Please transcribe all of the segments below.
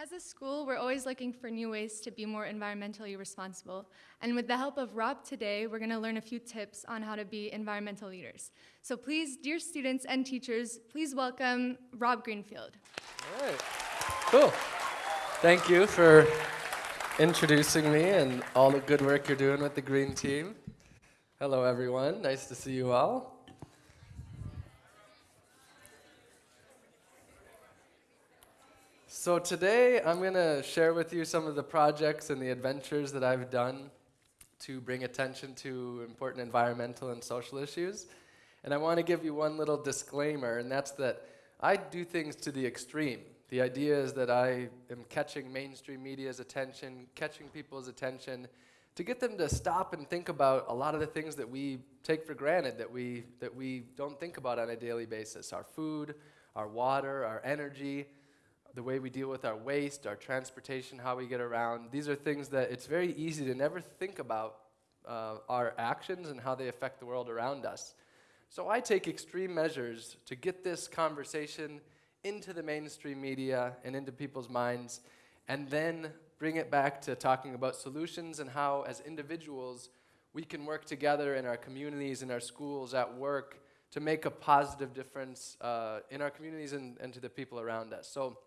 As a school, we're always looking for new ways to be more environmentally responsible. And with the help of Rob today, we're going to learn a few tips on how to be environmental leaders. So please, dear students and teachers, please welcome Rob Greenfield. All right. Cool. Thank you for introducing me and all the good work you're doing with the Green Team. Hello, everyone. Nice to see you all. So today I'm going to share with you some of the projects and the adventures that I've done to bring attention to important environmental and social issues. And I want to give you one little disclaimer, and that's that I do things to the extreme. The idea is that I am catching mainstream media's attention, catching people's attention, to get them to stop and think about a lot of the things that we take for granted, that we, that we don't think about on a daily basis. Our food, our water, our energy, the way we deal with our waste, our transportation, how we get around. These are things that it's very easy to never think about uh, our actions and how they affect the world around us. So I take extreme measures to get this conversation into the mainstream media and into people's minds, and then bring it back to talking about solutions and how, as individuals, we can work together in our communities, in our schools, at work, to make a positive difference uh, in our communities and, and to the people around us. So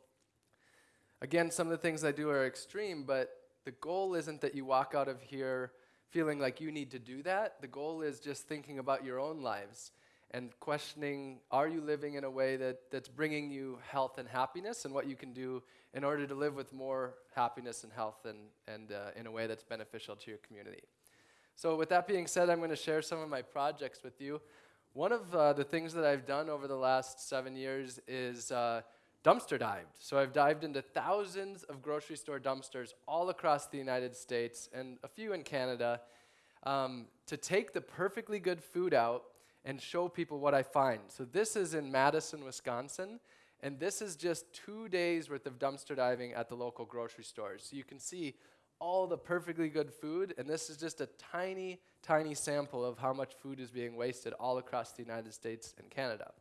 Again, some of the things I do are extreme, but the goal isn't that you walk out of here feeling like you need to do that. The goal is just thinking about your own lives and questioning are you living in a way that, that's bringing you health and happiness and what you can do in order to live with more happiness and health and, and uh, in a way that's beneficial to your community. So, with that being said, I'm going to share some of my projects with you. One of uh, the things that I've done over the last seven years is uh, dumpster dived. So I've dived into thousands of grocery store dumpsters all across the United States and a few in Canada um, to take the perfectly good food out and show people what I find. So this is in Madison, Wisconsin, and this is just two days worth of dumpster diving at the local grocery stores. So you can see all the perfectly good food, and this is just a tiny, tiny sample of how much food is being wasted all across the United States and Canada.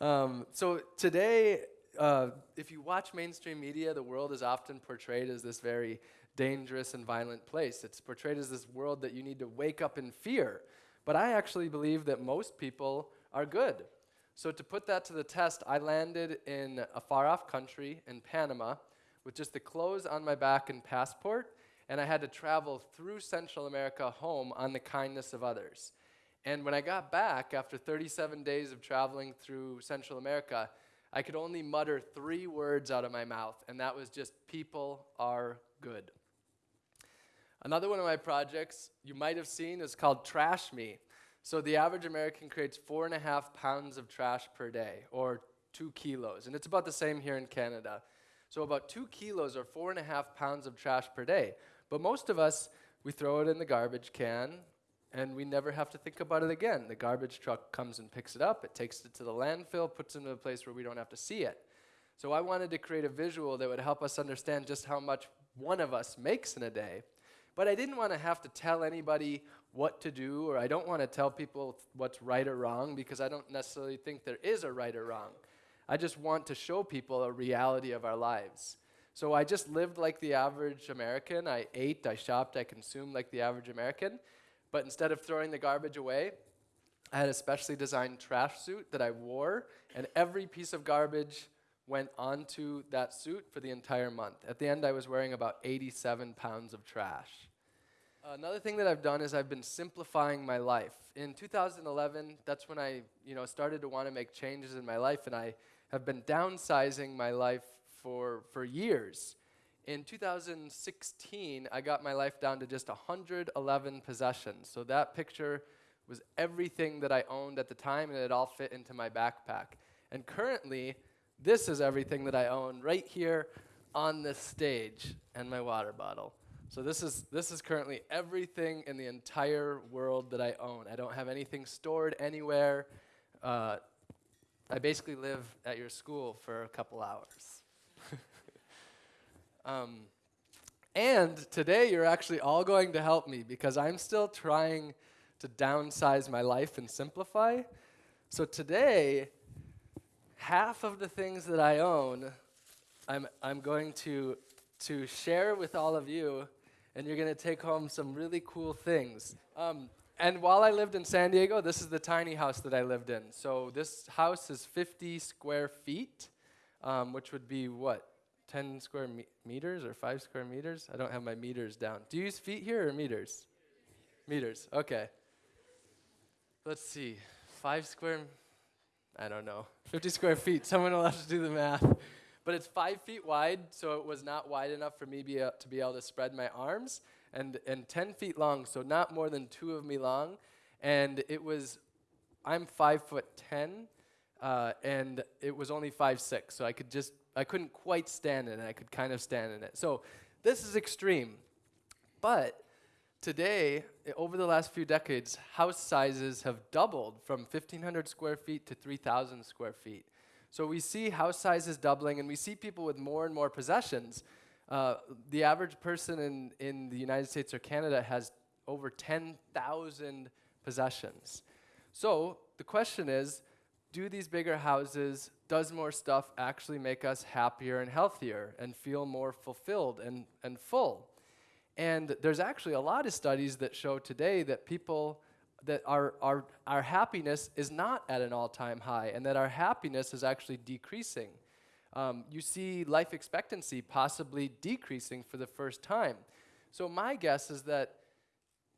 Um, so today, uh, if you watch mainstream media, the world is often portrayed as this very dangerous and violent place. It's portrayed as this world that you need to wake up in fear. But I actually believe that most people are good. So to put that to the test, I landed in a far off country in Panama with just the clothes on my back and passport, and I had to travel through Central America home on the kindness of others. And when I got back after 37 days of traveling through Central America, I could only mutter three words out of my mouth, and that was just people are good. Another one of my projects you might have seen is called Trash Me. So the average American creates four and a half pounds of trash per day, or two kilos. And it's about the same here in Canada. So about two kilos or four and a half pounds of trash per day. But most of us, we throw it in the garbage can and we never have to think about it again. The garbage truck comes and picks it up, it takes it to the landfill, puts it in a place where we don't have to see it. So I wanted to create a visual that would help us understand just how much one of us makes in a day. But I didn't want to have to tell anybody what to do, or I don't want to tell people what's right or wrong because I don't necessarily think there is a right or wrong. I just want to show people a reality of our lives. So I just lived like the average American. I ate, I shopped, I consumed like the average American. But instead of throwing the garbage away, I had a specially designed trash suit that I wore, and every piece of garbage went onto that suit for the entire month. At the end, I was wearing about 87 pounds of trash. Another thing that I've done is I've been simplifying my life. In 2011, that's when I, you know, started to want to make changes in my life, and I have been downsizing my life for, for years. In 2016, I got my life down to just 111 possessions. So that picture was everything that I owned at the time, and it all fit into my backpack. And currently, this is everything that I own right here on this stage and my water bottle. So this is this is currently everything in the entire world that I own. I don't have anything stored anywhere. Uh, I basically live at your school for a couple hours. Um, and today you're actually all going to help me because I'm still trying to downsize my life and simplify. So today, half of the things that I own I'm, I'm going to, to share with all of you, and you're going to take home some really cool things. Um, and while I lived in San Diego, this is the tiny house that I lived in. So this house is 50 square feet, um, which would be what? 10 square me- meters or 5 square meters? I don't have my meters down. Do you use feet here or meters? Meters, okay. Let's see. 5 square, I don't know. 50 square feet. Someone will have to do the math. But it's 5 feet wide, so it was not wide enough for me be a- to be able to spread my arms, and, and 10 feet long, so not more than two of me long. And it was, I'm 5 foot 10, uh, and it was only five six, so I could just I couldn't quite stand it. I could kind of stand in it. So this is extreme. But today, over the last few decades, house sizes have doubled from 1,500 square feet to 3,000 square feet. So we see house sizes doubling, and we see people with more and more possessions. Uh, the average person in, in the United States or Canada has over 10,000 possessions. So the question is do these bigger houses, does more stuff actually make us happier and healthier and feel more fulfilled and, and full? And there's actually a lot of studies that show today that people that our, our, our happiness is not at an all-time high and that our happiness is actually decreasing. Um, you see life expectancy possibly decreasing for the first time. So my guess is that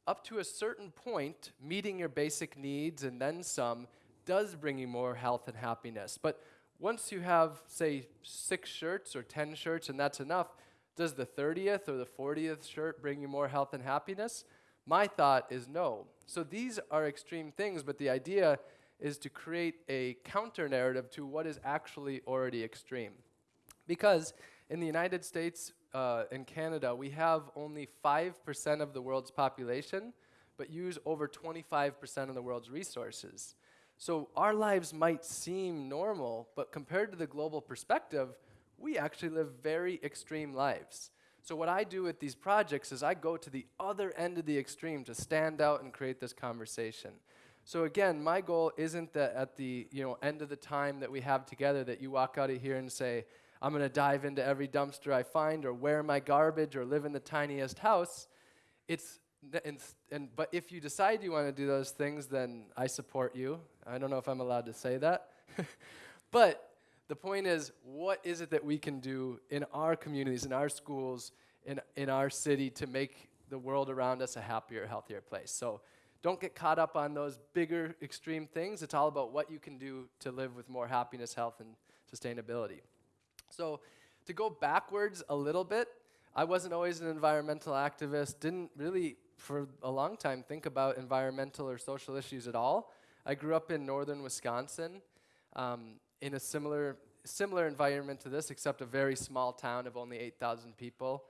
up to a certain point, meeting your basic needs and then some does bring you more health and happiness. But once you have, say, six shirts or 10 shirts and that's enough, does the 30th or the 40th shirt bring you more health and happiness? My thought is no. So these are extreme things, but the idea is to create a counter narrative to what is actually already extreme. Because in the United States uh, and Canada, we have only 5% of the world's population, but use over 25% of the world's resources. So our lives might seem normal, but compared to the global perspective, we actually live very extreme lives. So what I do with these projects is I go to the other end of the extreme to stand out and create this conversation. So again, my goal isn't that at the you know end of the time that we have together that you walk out of here and say, I'm going to dive into every dumpster I find or wear my garbage or live in the tiniest house. It's and, and but if you decide you want to do those things, then I support you. I don't know if I'm allowed to say that. but the point is, what is it that we can do in our communities, in our schools, in, in our city to make the world around us a happier, healthier place? So don't get caught up on those bigger, extreme things. It's all about what you can do to live with more happiness, health, and sustainability. So, to go backwards a little bit, I wasn't always an environmental activist, didn't really, for a long time, think about environmental or social issues at all. I grew up in northern Wisconsin um, in a similar, similar environment to this, except a very small town of only 8,000 people.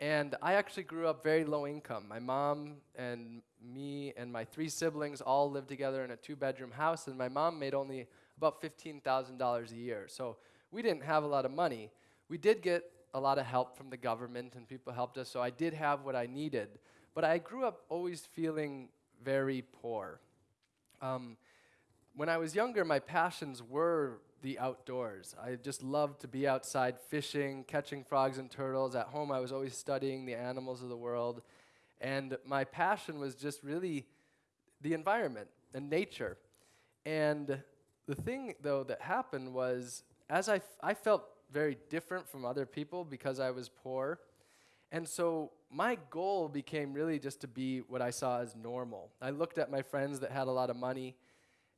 And I actually grew up very low income. My mom and me and my three siblings all lived together in a two bedroom house, and my mom made only about $15,000 a year. So we didn't have a lot of money. We did get a lot of help from the government, and people helped us, so I did have what I needed. But I grew up always feeling very poor. Um, when I was younger, my passions were the outdoors. I just loved to be outside fishing, catching frogs and turtles. At home, I was always studying the animals of the world. And my passion was just really the environment and nature. And the thing, though, that happened was as I, I felt very different from other people because I was poor. And so my goal became really just to be what I saw as normal. I looked at my friends that had a lot of money,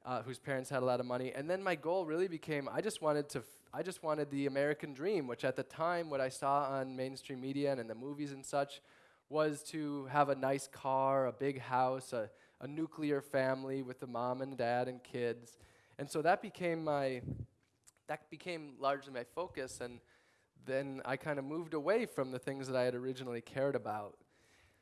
uh, whose parents had a lot of money, and then my goal really became I just wanted to f- I just wanted the American dream, which at the time what I saw on mainstream media and in the movies and such was to have a nice car, a big house, a, a nuclear family with a mom and dad and kids. And so that became my that became largely my focus and then I kind of moved away from the things that I had originally cared about.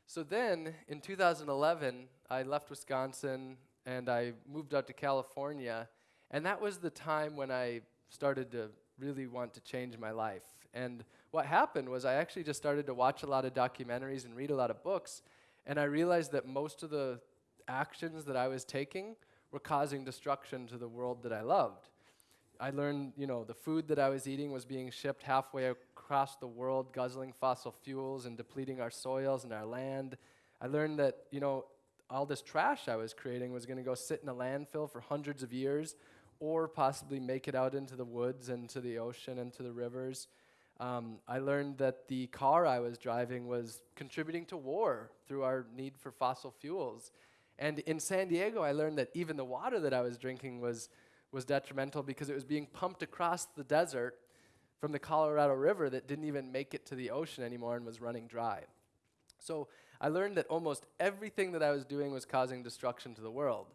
So then in 2011, I left Wisconsin and I moved out to California. And that was the time when I started to really want to change my life. And what happened was I actually just started to watch a lot of documentaries and read a lot of books. And I realized that most of the actions that I was taking were causing destruction to the world that I loved I learned, you know, the food that I was eating was being shipped halfway across the world, guzzling fossil fuels and depleting our soils and our land. I learned that, you know, all this trash I was creating was going to go sit in a landfill for hundreds of years or possibly make it out into the woods and to the ocean and to the rivers. Um, I learned that the car I was driving was contributing to war through our need for fossil fuels. And in San Diego, I learned that even the water that I was drinking was, was detrimental because it was being pumped across the desert from the Colorado River that didn't even make it to the ocean anymore and was running dry. So I learned that almost everything that I was doing was causing destruction to the world.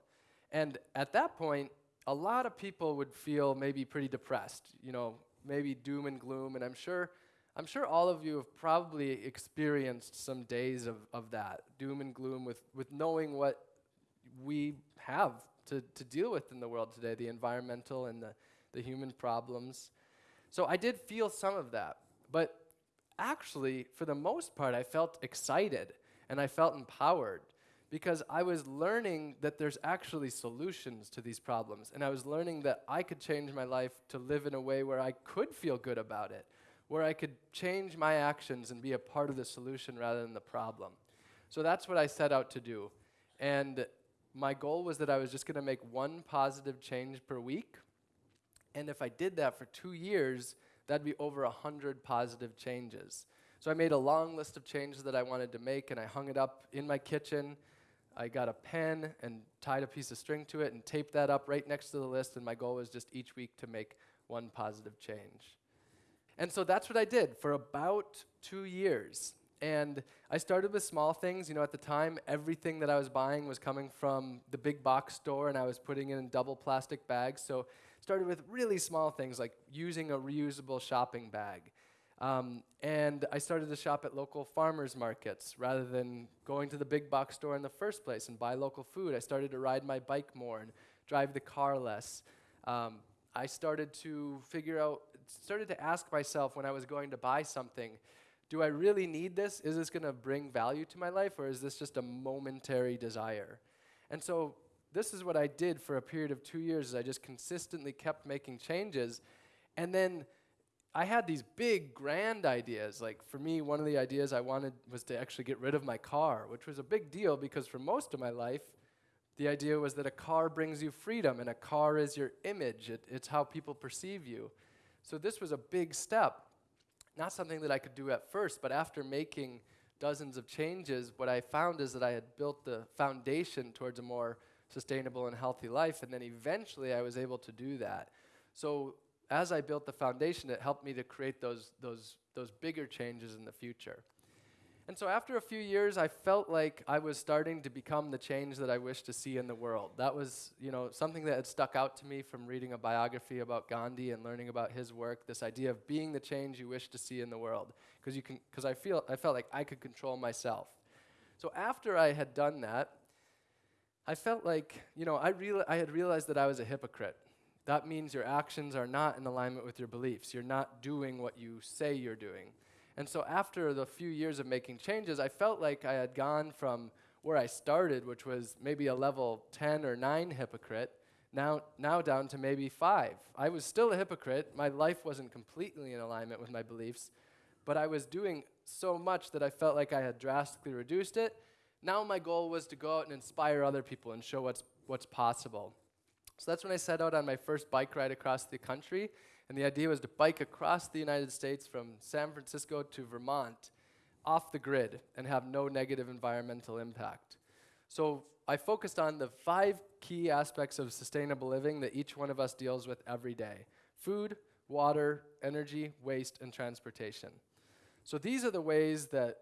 And at that point, a lot of people would feel maybe pretty depressed, you know, maybe doom and gloom. And I'm sure, I'm sure all of you have probably experienced some days of, of that, doom and gloom, with, with knowing what we have to, to deal with in the world today the environmental and the, the human problems. So I did feel some of that. But actually, for the most part, I felt excited and I felt empowered because I was learning that there's actually solutions to these problems. And I was learning that I could change my life to live in a way where I could feel good about it, where I could change my actions and be a part of the solution rather than the problem. So that's what I set out to do. And my goal was that I was just going to make one positive change per week. And if I did that for two years, that'd be over 100 positive changes. So I made a long list of changes that I wanted to make, and I hung it up in my kitchen I got a pen and tied a piece of string to it and taped that up right next to the list, and my goal was just each week to make one positive change. And so that's what I did for about two years. And I started with small things. You know, at the time, everything that I was buying was coming from the big box store, and I was putting it in double plastic bags. So started with really small things like using a reusable shopping bag. Um, and I started to shop at local farmers markets rather than going to the big box store in the first place and buy local food. I started to ride my bike more and drive the car less. Um, I started to figure out, started to ask myself when I was going to buy something, do I really need this? Is this going to bring value to my life or is this just a momentary desire? And so this is what I did for a period of two years is I just consistently kept making changes. And then I had these big, grand ideas. Like for me, one of the ideas I wanted was to actually get rid of my car, which was a big deal because for most of my life, the idea was that a car brings you freedom and a car is your image, it, it's how people perceive you. So this was a big step. Not something that I could do at first, but after making dozens of changes, what I found is that I had built the foundation towards a more sustainable and healthy life, and then eventually I was able to do that. So as I built the foundation, it helped me to create those, those, those bigger changes in the future. And so after a few years, I felt like I was starting to become the change that I wished to see in the world. That was, you know, something that had stuck out to me from reading a biography about Gandhi and learning about his work, this idea of being the change you wish to see in the world. Because you can because I feel I felt like I could control myself. So after I had done that, I felt like, you know, I, real, I had realized that I was a hypocrite that means your actions are not in alignment with your beliefs. You're not doing what you say you're doing. And so after the few years of making changes, I felt like I had gone from where I started, which was maybe a level 10 or 9 hypocrite, now, now down to maybe 5. I was still a hypocrite. My life wasn't completely in alignment with my beliefs, but I was doing so much that I felt like I had drastically reduced it. Now my goal was to go out and inspire other people and show what's, what's possible. So that's when I set out on my first bike ride across the country. And the idea was to bike across the United States from San Francisco to Vermont off the grid and have no negative environmental impact. So I focused on the five key aspects of sustainable living that each one of us deals with every day food, water, energy, waste, and transportation. So these are the ways that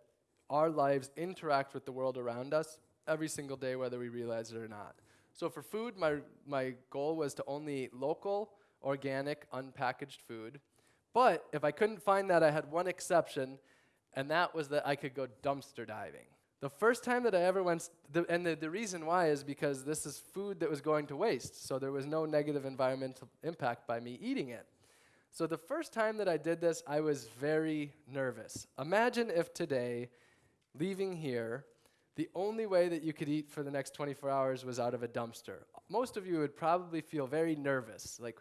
our lives interact with the world around us every single day, whether we realize it or not. So for food, my, my goal was to only eat local, organic, unpackaged food. But if I couldn't find that, I had one exception, and that was that I could go dumpster diving. The first time that I ever went, the, and the, the reason why is because this is food that was going to waste, so there was no negative environmental impact by me eating it. So the first time that I did this, I was very nervous. Imagine if today, leaving here, the only way that you could eat for the next 24 hours was out of a dumpster. Most of you would probably feel very nervous. Like,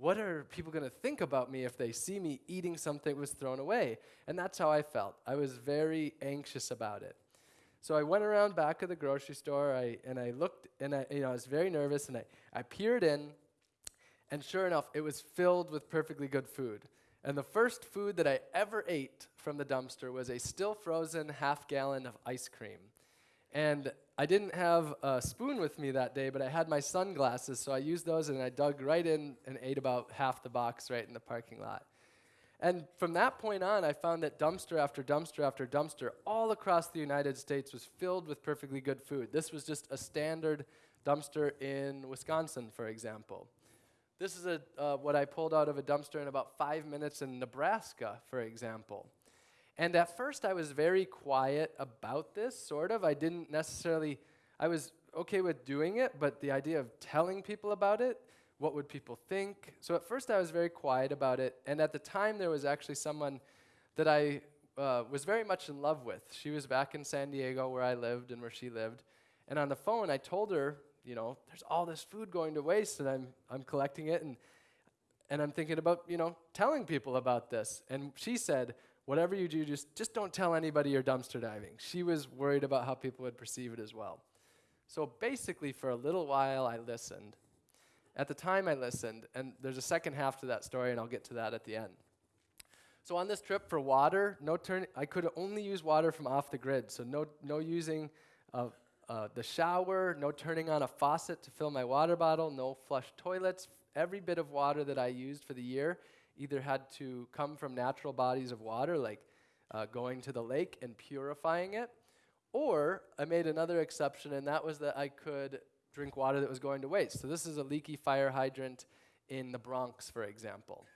what are people going to think about me if they see me eating something that was thrown away? And that's how I felt. I was very anxious about it. So I went around back of the grocery store I, and I looked and I, you know, I was very nervous and I, I peered in and sure enough, it was filled with perfectly good food. And the first food that I ever ate from the dumpster was a still frozen half gallon of ice cream. And I didn't have a spoon with me that day, but I had my sunglasses, so I used those and I dug right in and ate about half the box right in the parking lot. And from that point on, I found that dumpster after dumpster after dumpster all across the United States was filled with perfectly good food. This was just a standard dumpster in Wisconsin, for example. This is a, uh, what I pulled out of a dumpster in about five minutes in Nebraska, for example. And at first, I was very quiet about this, sort of. I didn't necessarily, I was okay with doing it, but the idea of telling people about it, what would people think? So at first, I was very quiet about it. And at the time, there was actually someone that I uh, was very much in love with. She was back in San Diego, where I lived and where she lived. And on the phone, I told her, you know, there's all this food going to waste, and I'm, I'm collecting it, and, and I'm thinking about, you know, telling people about this. And she said, whatever you do, just, just don't tell anybody you're dumpster diving. She was worried about how people would perceive it as well. So basically, for a little while, I listened. At the time, I listened, and there's a second half to that story, and I'll get to that at the end. So on this trip for water, no turn. I could only use water from off the grid, so no no using uh, the shower, no turning on a faucet to fill my water bottle, no flush toilets. Every bit of water that I used for the year either had to come from natural bodies of water, like uh, going to the lake and purifying it, or I made another exception, and that was that I could drink water that was going to waste. So this is a leaky fire hydrant in the Bronx, for example.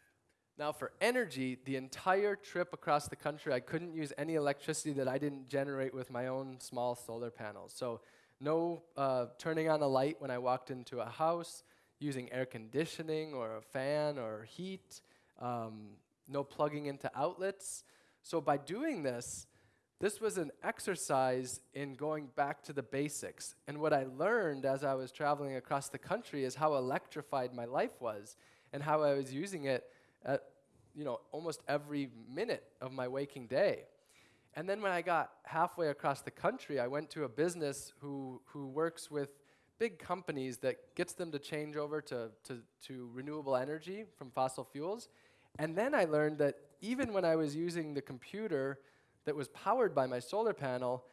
Now, for energy, the entire trip across the country, I couldn't use any electricity that I didn't generate with my own small solar panels. So, no uh, turning on a light when I walked into a house, using air conditioning or a fan or heat, um, no plugging into outlets. So by doing this, this was an exercise in going back to the basics. And what I learned as I was traveling across the country is how electrified my life was and how I was using it at you know, almost every minute of my waking day. And then when I got halfway across the country, I went to a business who, who works with big companies that gets them to change over to, to, to renewable energy from fossil fuels. And then I learned that even when I was using the computer that was powered by my solar panel,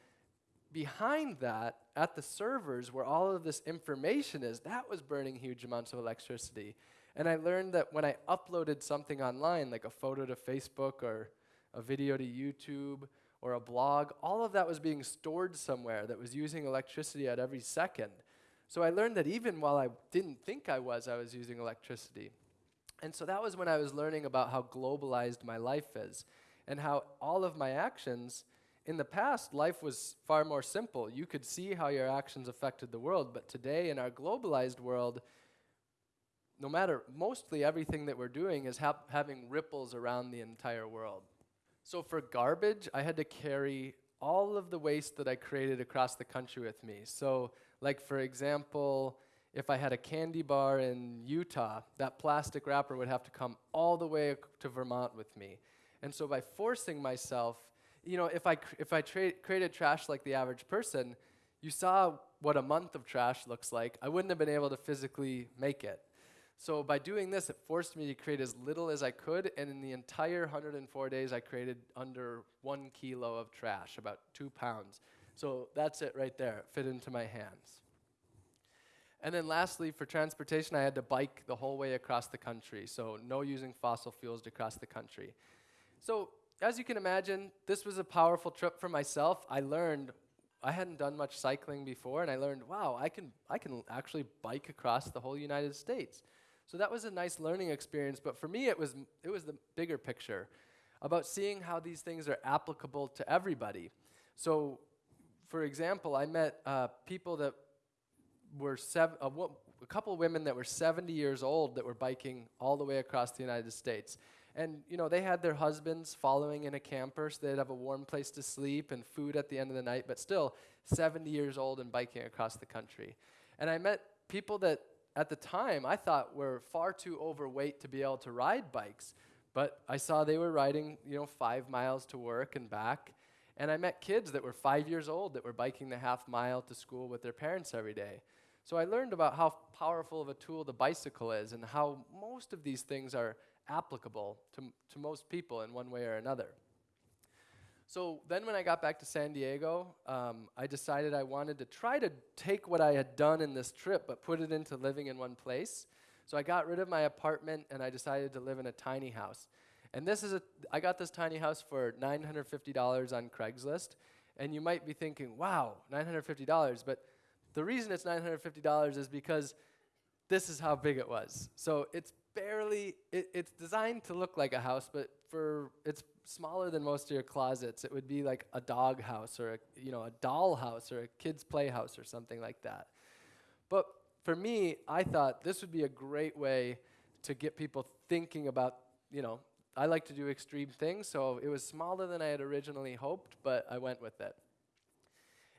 behind that, at the servers where all of this information is, that was burning huge amounts of electricity. And I learned that when I uploaded something online, like a photo to Facebook or a video to YouTube or a blog, all of that was being stored somewhere that was using electricity at every second. So I learned that even while I didn't think I was, I was using electricity. And so that was when I was learning about how globalized my life is and how all of my actions in the past life was far more simple. You could see how your actions affected the world, but today in our globalized world, no matter mostly everything that we're doing is ha- having ripples around the entire world. So for garbage, I had to carry all of the waste that I created across the country with me. So, like for example, if I had a candy bar in Utah, that plastic wrapper would have to come all the way to Vermont with me. And so by forcing myself, you know, if I, if I tra- created trash like the average person, you saw what a month of trash looks like. I wouldn't have been able to physically make it. So by doing this, it forced me to create as little as I could, and in the entire 104 days, I created under one kilo of trash, about two pounds. So that's it right there, it fit into my hands. And then lastly, for transportation, I had to bike the whole way across the country. So no using fossil fuels to cross the country. So as you can imagine, this was a powerful trip for myself. I learned I hadn't done much cycling before, and I learned, wow, I can I can actually bike across the whole United States. So that was a nice learning experience. But for me, it was it was the bigger picture about seeing how these things are applicable to everybody. So, for example, I met uh, people that were seven, uh, a couple of women that were 70 years old that were biking all the way across the United States. And, you know, they had their husbands following in a camper so they'd have a warm place to sleep and food at the end of the night, but still 70 years old and biking across the country. And I met people that at the time I thought were far too overweight to be able to ride bikes. But I saw they were riding, you know, five miles to work and back. And I met kids that were five years old that were biking the half mile to school with their parents every day. So I learned about how powerful of a tool the bicycle is and how most of these things are applicable to, to most people in one way or another. So then, when I got back to San Diego, um, I decided I wanted to try to take what I had done in this trip but put it into living in one place. So I got rid of my apartment and I decided to live in a tiny house. And this is a, I got this tiny house for $950 on Craigslist. And you might be thinking, wow, $950. But the reason it's $950 is because this is how big it was. So it's barely, it, it's designed to look like a house, but for, it's smaller than most of your closets. It would be like a dog house or a, you know, a doll house or a kid's playhouse or something like that. But for me, I thought this would be a great way to get people thinking about, you know, I like to do extreme things, so it was smaller than I had originally hoped, but I went with it.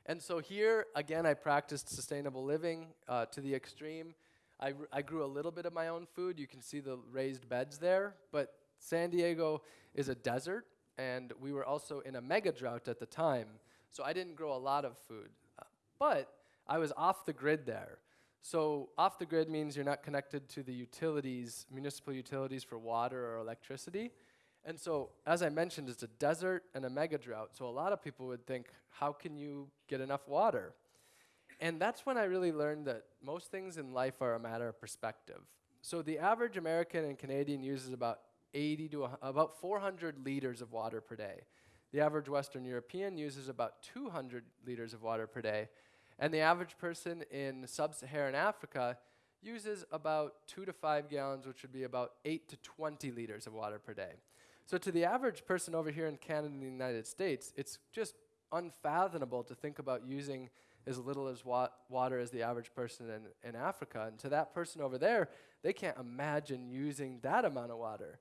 And so here, again, I practiced sustainable living uh, to the extreme. I, I grew a little bit of my own food. You can see the raised beds there, but San Diego is a desert, and we were also in a mega drought at the time, so I didn't grow a lot of food. Uh, but I was off the grid there. So off the grid means you're not connected to the utilities, municipal utilities for water or electricity. And so, as I mentioned, it's a desert and a mega drought. So a lot of people would think, how can you get enough water? And that's when I really learned that most things in life are a matter of perspective. So the average American and Canadian uses about 80 to about 400 liters of water per day. The average Western European uses about 200 liters of water per day. And the average person in sub Saharan Africa uses about two to five gallons, which would be about eight to 20 liters of water per day. So, to the average person over here in Canada and the United States, it's just unfathomable to think about using as little as wa- water as the average person in, in Africa. And to that person over there, they can't imagine using that amount of water.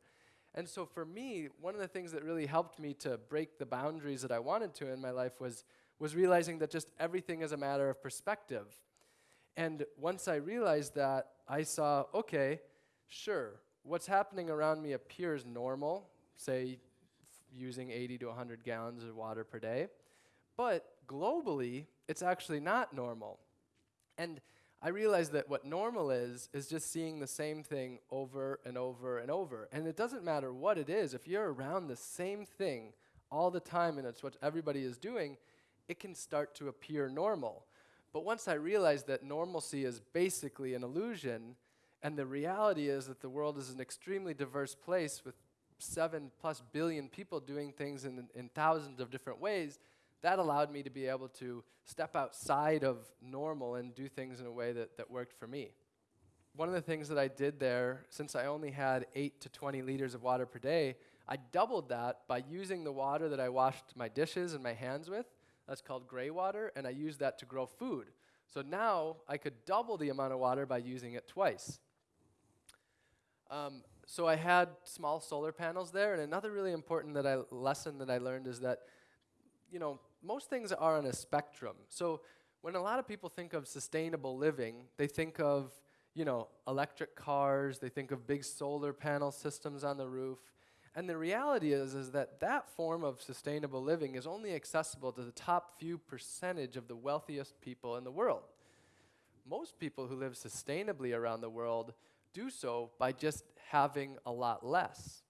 And so, for me, one of the things that really helped me to break the boundaries that I wanted to in my life was was realizing that just everything is a matter of perspective. And once I realized that, I saw, okay, sure, what's happening around me appears normal, say using 80 to 100 gallons of water per day, but globally, it's actually not normal. And I realized that what normal is, is just seeing the same thing over and over and over. And it doesn't matter what it is, if you're around the same thing all the time and it's what everybody is doing, it can start to appear normal. But once I realized that normalcy is basically an illusion, and the reality is that the world is an extremely diverse place with seven plus billion people doing things in, in thousands of different ways, that allowed me to be able to step outside of normal and do things in a way that, that worked for me. One of the things that I did there, since I only had 8 to 20 liters of water per day, I doubled that by using the water that I washed my dishes and my hands with that's called gray water, and I used that to grow food. So now I could double the amount of water by using it twice. Um, so I had small solar panels there, and another really important that I, lesson that I learned is that, you know, most things are on a spectrum. So when a lot of people think of sustainable living, they think of, you know, electric cars, they think of big solar panel systems on the roof, and the reality is, is that that form of sustainable living is only accessible to the top few percentage of the wealthiest people in the world. Most people who live sustainably around the world do so by just having a lot less.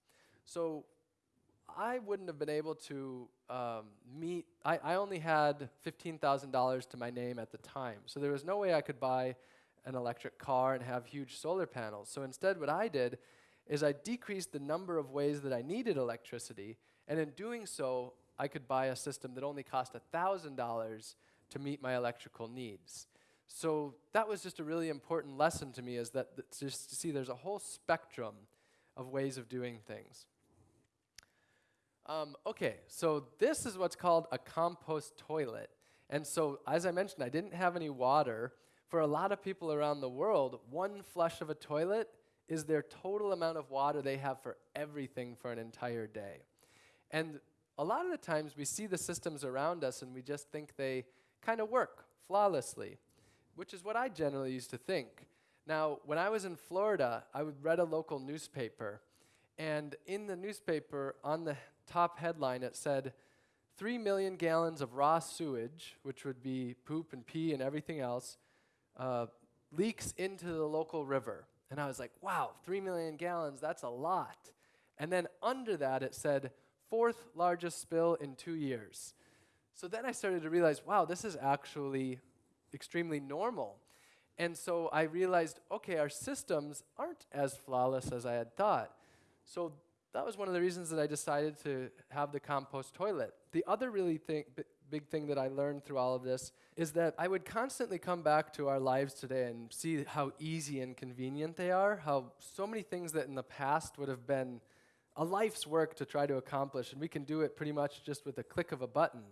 So I wouldn't have been able to um, meet, I, I only had $15,000 to my name at the time. So there was no way I could buy an electric car and have huge solar panels. So instead, what I did is I decreased the number of ways that I needed electricity, and in doing so, I could buy a system that only cost $1,000 to meet my electrical needs. So that was just a really important lesson to me is that th- just to see there's a whole spectrum of ways of doing things. Um, okay, so this is what's called a compost toilet. And so, as I mentioned, I didn't have any water. For a lot of people around the world, one flush of a toilet is their total amount of water they have for everything for an entire day. And a lot of the times we see the systems around us and we just think they kind of work flawlessly, which is what I generally used to think. Now, when I was in Florida, I would read a local newspaper, and in the newspaper, on the top headline, it said, 3 million gallons of raw sewage, which would be poop and pee and everything else, uh, leaks into the local river. And I was like, wow, 3 million gallons, that's a lot. And then under that, it said, fourth largest spill in two years. So then I started to realize, wow, this is actually extremely normal. And so I realized, okay, our systems aren't as flawless as I had thought. So that was one of the reasons that I decided to have the compost toilet. The other really thing, big thing that I learned through all of this is that I would constantly come back to our lives today and see how easy and convenient they are, how so many things that in the past would have been a life's work to try to accomplish, and we can do it pretty much just with a click of a button.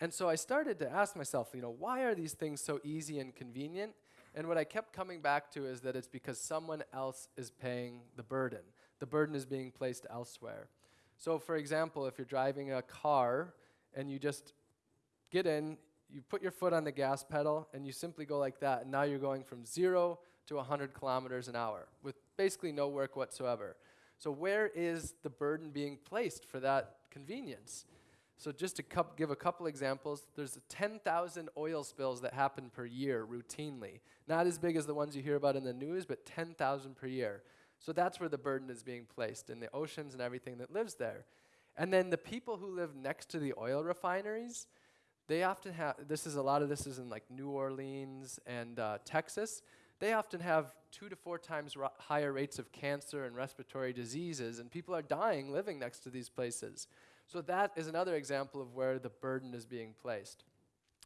And so I started to ask myself, you know, why are these things so easy and convenient? And what I kept coming back to is that it's because someone else is paying the burden. The burden is being placed elsewhere. So, for example, if you're driving a car and you just get in, you put your foot on the gas pedal, and you simply go like that, and now you're going from zero to 100 kilometers an hour with basically no work whatsoever. So, where is the burden being placed for that convenience? So just to give a couple examples, there's 10,000 oil spills that happen per year routinely. Not as big as the ones you hear about in the news, but 10,000 per year. So that's where the burden is being placed in the oceans and everything that lives there. And then the people who live next to the oil refineries, they often have, this is a lot of this is in like New Orleans and uh, Texas. They often have two to four times higher rates of cancer and respiratory diseases, and people are dying living next to these places. So that is another example of where the burden is being placed.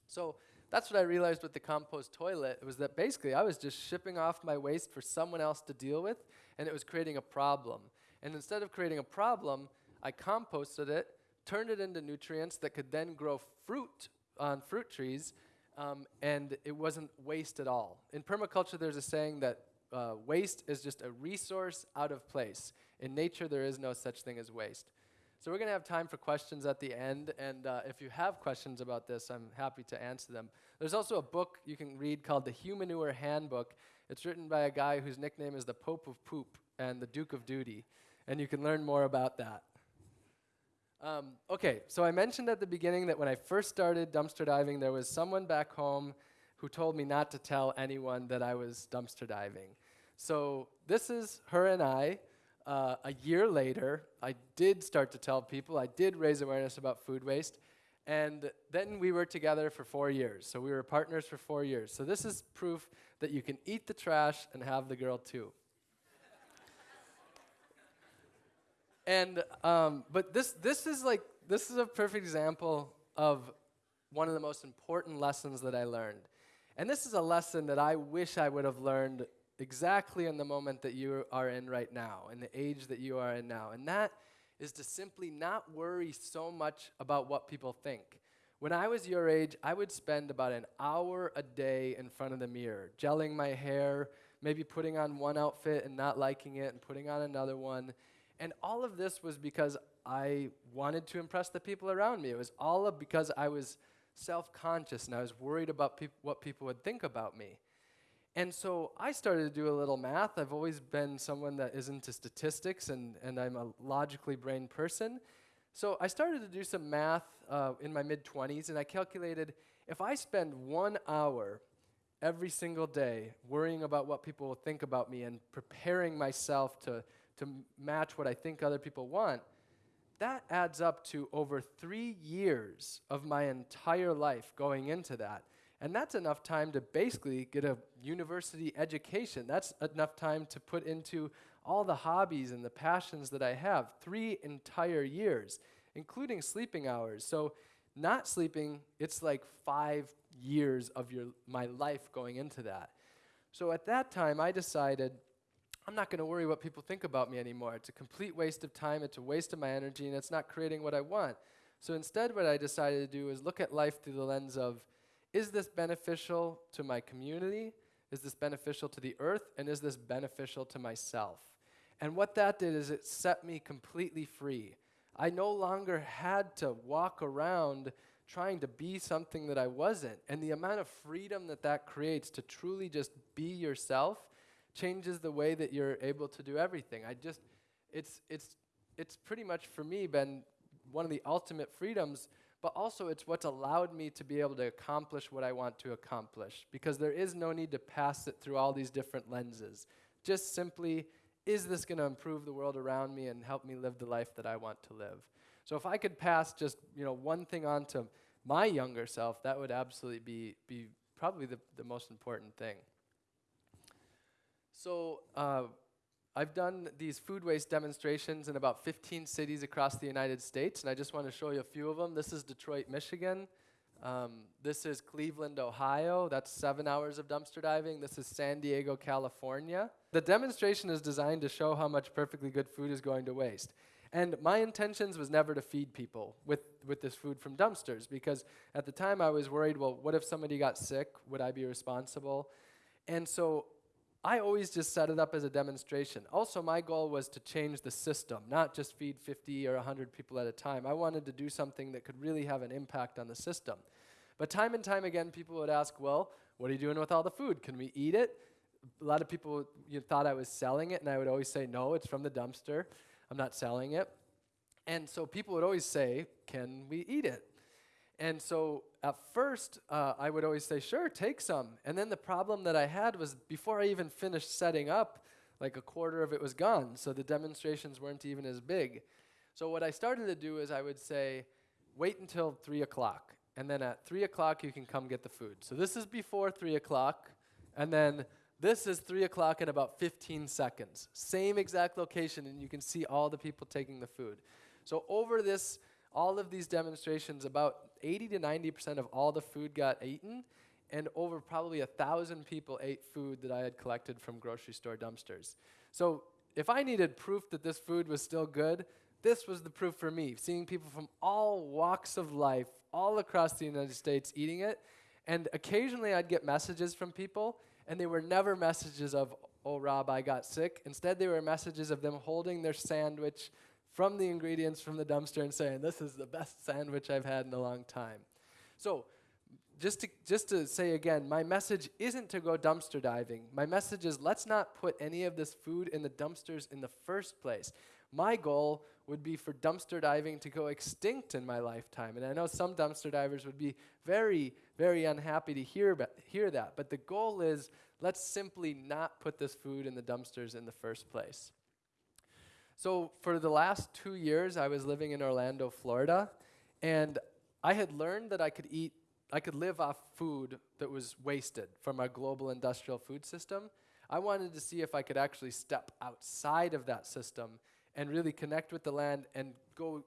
So that's what I realized with the compost toilet was that basically I was just shipping off my waste for someone else to deal with, and it was creating a problem. And instead of creating a problem, I composted it, turned it into nutrients that could then grow fruit on fruit trees, um, and it wasn't waste at all. In permaculture, there's a saying that uh, waste is just a resource out of place. In nature, there is no such thing as waste. So we're going to have time for questions at the end, and uh, if you have questions about this, I'm happy to answer them. There's also a book you can read called The Humanure Handbook. It's written by a guy whose nickname is the Pope of Poop and the Duke of Duty, and you can learn more about that. Um, okay, so I mentioned at the beginning that when I first started dumpster diving, there was someone back home who told me not to tell anyone that I was dumpster diving. So this is her and I uh, a year later, I did start to tell people, I did raise awareness about food waste, and then we were together for four years. So we were partners for four years. So this is proof that you can eat the trash and have the girl too. and um, but this this is like this is a perfect example of one of the most important lessons that I learned. And this is a lesson that I wish I would have learned exactly in the moment that you are in right now, in the age that you are in now. And that is to simply not worry so much about what people think. When I was your age, I would spend about an hour a day in front of the mirror, gelling my hair, maybe putting on one outfit and not liking it, and putting on another one. And all of this was because I wanted to impress the people around me. It was all because I was self conscious and I was worried about peop what people would think about me. And so I started to do a little math. I've always been someone that is into statistics, and, and I'm a logically brained person. So I started to do some math uh, in my mid 20s, and I calculated if I spend one hour every single day worrying about what people will think about me and preparing myself to, to match what I think other people want, that adds up to over three years of my entire life going into that. And that's enough time to basically get a university education. That's enough time to put into all the hobbies and the passions that I have. Three entire years, including sleeping hours. So, not sleeping, it's like five years of your, my life going into that. So, at that time, I decided I'm not going to worry what people think about me anymore. It's a complete waste of time, it's a waste of my energy, and it's not creating what I want. So, instead, what I decided to do is look at life through the lens of is this beneficial to my community? Is this beneficial to the earth? And is this beneficial to myself? And what that did is it set me completely free. I no longer had to walk around trying to be something that I wasn't. And the amount of freedom that that creates to truly just be yourself changes the way that you're able to do everything. I just, it's, it's, it's pretty much for me been one of the ultimate freedoms, but also it's what's allowed me to be able to accomplish what I want to accomplish because there is no need to pass it through all these different lenses. Just simply, is this going to improve the world around me and help me live the life that I want to live? So if I could pass just you know one thing on to my younger self, that would absolutely be be probably the, the most important thing. So uh, I've done these food waste demonstrations in about 15 cities across the United States, and I just want to show you a few of them. This is Detroit, Michigan. Um, this is Cleveland, Ohio. That's seven hours of dumpster diving. This is San Diego, California. The demonstration is designed to show how much perfectly good food is going to waste. And my intentions was never to feed people with, with this food from dumpsters because at the time I was worried, well, what if somebody got sick? Would I be responsible? And so I always just set it up as a demonstration. Also, my goal was to change the system, not just feed 50 or 100 people at a time. I wanted to do something that could really have an impact on the system. But time and time again, people would ask, well, what are you doing with all the food? Can we eat it? A lot of people you thought I was selling it, and I would always say, no, it's from the dumpster. I'm not selling it. And so people would always say, Can we eat it? And so at first, uh, I would always say, Sure, take some. And then the problem that I had was before I even finished setting up, like a quarter of it was gone. So the demonstrations weren't even as big. So what I started to do is I would say, Wait until 3 o'clock. And then at 3 o'clock, you can come get the food. So this is before 3 o'clock. And then this is 3 o'clock in about 15 seconds. Same exact location, and you can see all the people taking the food. So, over this, all of these demonstrations, about 80 to 90% of all the food got eaten, and over probably a thousand people ate food that I had collected from grocery store dumpsters. So, if I needed proof that this food was still good, this was the proof for me. Seeing people from all walks of life, all across the United States, eating it. And occasionally I'd get messages from people and they were never messages of, oh, Rob, I got sick. Instead, they were messages of them holding their sandwich from the ingredients from the dumpster and saying, this is the best sandwich I've had in a long time. So, just to, just to say again, my message isn't to go dumpster diving. My message is let's not put any of this food in the dumpsters in the first place. My goal would be for dumpster diving to go extinct in my lifetime. And I know some dumpster divers would be very, very unhappy to hear, hear that. But the goal is let's simply not put this food in the dumpsters in the first place. So, for the last two years, I was living in Orlando, Florida, and I had learned that I could eat, I could live off food that was wasted from our global industrial food system. I wanted to see if I could actually step outside of that system and really connect with the land and go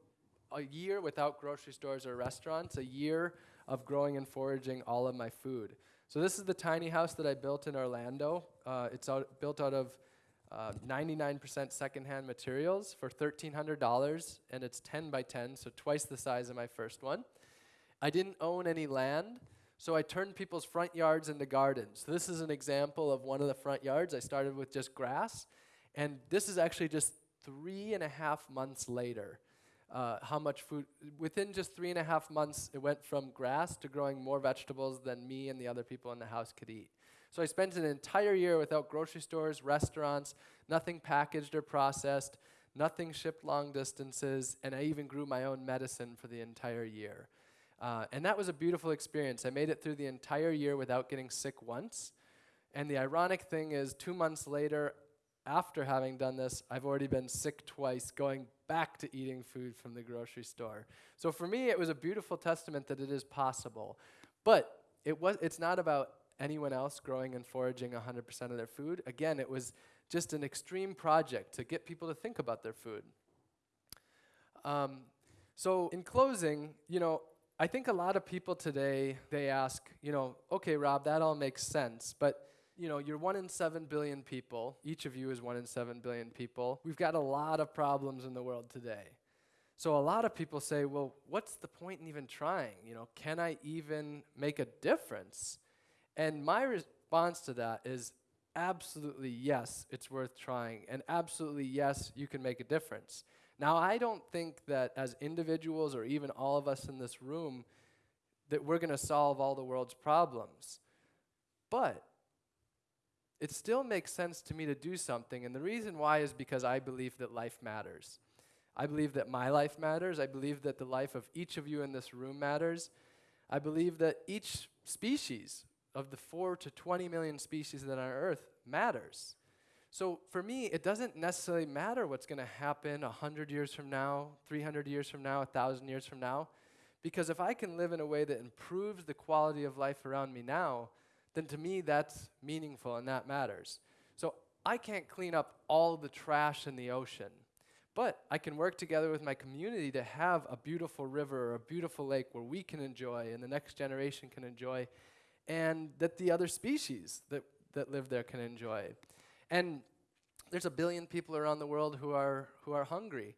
a year without grocery stores or restaurants, a year of growing and foraging all of my food. So this is the tiny house that I built in Orlando. Uh, it's out, built out of 99% uh, secondhand materials for $1,300, and it's 10 by 10, so twice the size of my first one. I didn't own any land, so I turned people's front yards into gardens. So this is an example of one of the front yards. I started with just grass, and this is actually just three and a half months later, uh, how much food, within just three and a half months, it went from grass to growing more vegetables than me and the other people in the house could eat. So I spent an entire year without grocery stores, restaurants, nothing packaged or processed, nothing shipped long distances, and I even grew my own medicine for the entire year. Uh, and that was a beautiful experience. I made it through the entire year without getting sick once. And the ironic thing is, two months later, after having done this, I've already been sick twice, going back to eating food from the grocery store. So for me, it was a beautiful testament that it is possible. But it was, it's not about anyone else growing and foraging 100% of their food. Again, it was just an extreme project to get people to think about their food. Um, so in closing, you know, I think a lot of people today, they ask, you know, okay, Rob, that all makes sense, but you know, you're one in seven billion people. Each of you is one in seven billion people. We've got a lot of problems in the world today. So a lot of people say, well, what's the point in even trying? You know, can I even make a difference? And my response to that is absolutely yes, it's worth trying. And absolutely yes, you can make a difference. Now, I don't think that as individuals or even all of us in this room, that we're going to solve all the world's problems. But it still makes sense to me to do something. And the reason why is because I believe that life matters. I believe that my life matters. I believe that the life of each of you in this room matters. I believe that each species of the 4 to 20 million species that are on Earth matters. So for me, it doesn't necessarily matter what's going to happen 100 years from now, 300 years from now, 1,000 years from now, because if I can live in a way that improves the quality of life around me now, then to me that's meaningful and that matters. So I can't clean up all the trash in the ocean, but I can work together with my community to have a beautiful river or a beautiful lake where we can enjoy and the next generation can enjoy, and that the other species that, that live there can enjoy. And there's a billion people around the world who are, who are hungry.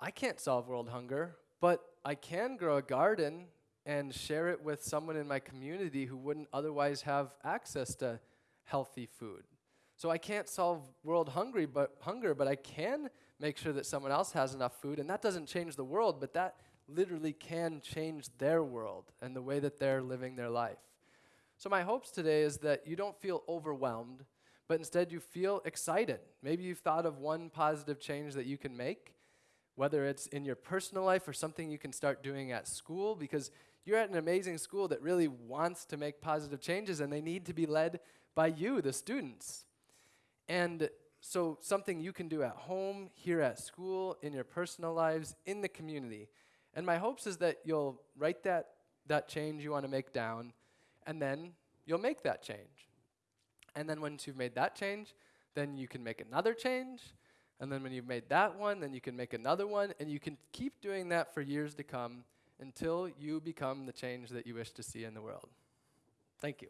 I can't solve world hunger, but I can grow a garden and share it with someone in my community who wouldn't otherwise have access to healthy food. So I can't solve world hungry, but hunger, but I can make sure that someone else has enough food, and that doesn't change the world, but that literally can change their world and the way that they're living their life. So my hopes today is that you don't feel overwhelmed but instead you feel excited. Maybe you've thought of one positive change that you can make, whether it's in your personal life or something you can start doing at school, because you're at an amazing school that really wants to make positive changes and they need to be led by you, the students. And so, something you can do at home, here at school, in your personal lives, in the community. And my hopes is that you'll write that, that change you want to make down, and then you'll make that change. And then once you've made that change, then you can make another change. And then when you've made that one, then you can make another one. And you can keep doing that for years to come until you become the change that you wish to see in the world. Thank you.